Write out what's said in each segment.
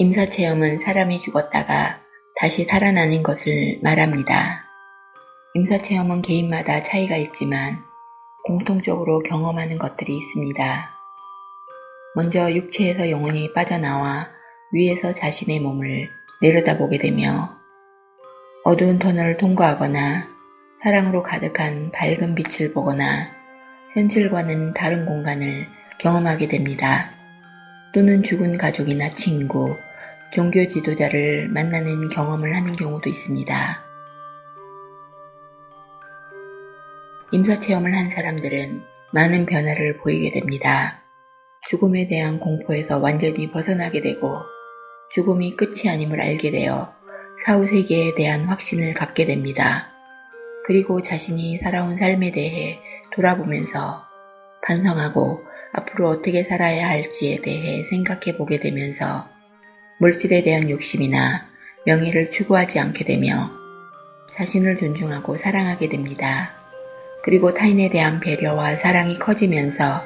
임사체험은 사람이 죽었다가 다시 살아나는 것을 말합니다. 임사체험은 개인마다 차이가 있지만 공통적으로 경험하는 것들이 있습니다. 먼저 육체에서 영혼이 빠져나와 위에서 자신의 몸을 내려다보게 되며 어두운 터널을 통과하거나 사랑으로 가득한 밝은 빛을 보거나 현실과는 다른 공간을 경험하게 됩니다. 또는 죽은 가족이나 친구, 종교 지도자를 만나는 경험을 하는 경우도 있습니다. 임사체험을 한 사람들은 많은 변화를 보이게 됩니다. 죽음에 대한 공포에서 완전히 벗어나게 되고 죽음이 끝이 아님을 알게 되어 사후세계에 대한 확신을 갖게 됩니다. 그리고 자신이 살아온 삶에 대해 돌아보면서 반성하고 앞으로 어떻게 살아야 할지에 대해 생각해 보게 되면서 물질에 대한 욕심이나 명예를 추구하지 않게 되며 자신을 존중하고 사랑하게 됩니다. 그리고 타인에 대한 배려와 사랑이 커지면서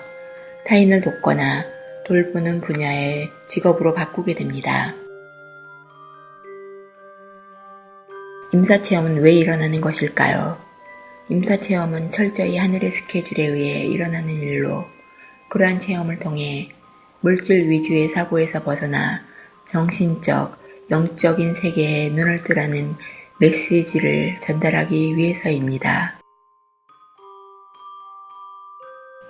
타인을 돕거나 돌보는 분야의 직업으로 바꾸게 됩니다. 임사체험은 왜 일어나는 것일까요? 임사체험은 철저히 하늘의 스케줄에 의해 일어나는 일로 그러한 체험을 통해 물질 위주의 사고에서 벗어나 정신적, 영적인 세계에 눈을 뜨라는 메시지를 전달하기 위해서입니다.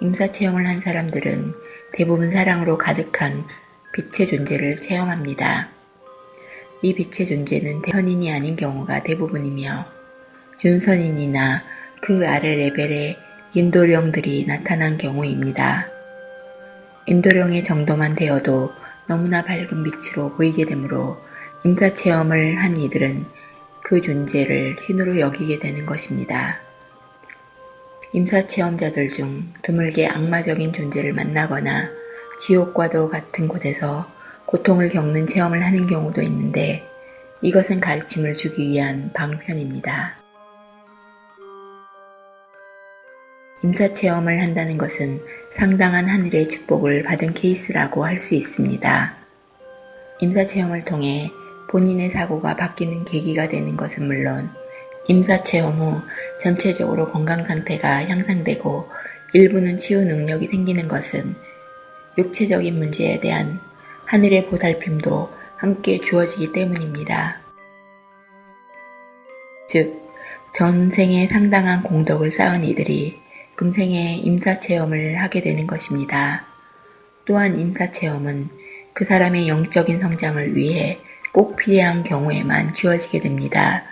임사 체험을 한 사람들은 대부분 사랑으로 가득한 빛의 존재를 체험합니다. 이 빛의 존재는 대선인이 아닌 경우가 대부분이며 준선인이나 그 아래 레벨의 인도령들이 나타난 경우입니다. 인도령의 정도만 되어도 너무나 밝은 빛으로 보이게 되므로 임사체험을 한 이들은 그 존재를 신으로 여기게 되는 것입니다. 임사체험자들 중 드물게 악마적인 존재를 만나거나 지옥과도 같은 곳에서 고통을 겪는 체험을 하는 경우도 있는데 이것은 가르침을 주기 위한 방편입니다. 임사체험을 한다는 것은 상당한 하늘의 축복을 받은 케이스라고 할 수 있습니다. 임사체험을 통해 본인의 사고가 바뀌는 계기가 되는 것은 물론 임사체험 후 전체적으로 건강 상태가 향상되고 일부는 치유 능력이 생기는 것은 육체적인 문제에 대한 하늘의 보살핌도 함께 주어지기 때문입니다. 즉, 전생에 상당한 공덕을 쌓은 이들이 금생에 임사체험을 하게 되는 것입니다. 또한 임사체험은 그 사람의 영적인 성장을 위해 꼭 필요한 경우에만 주어지게 됩니다.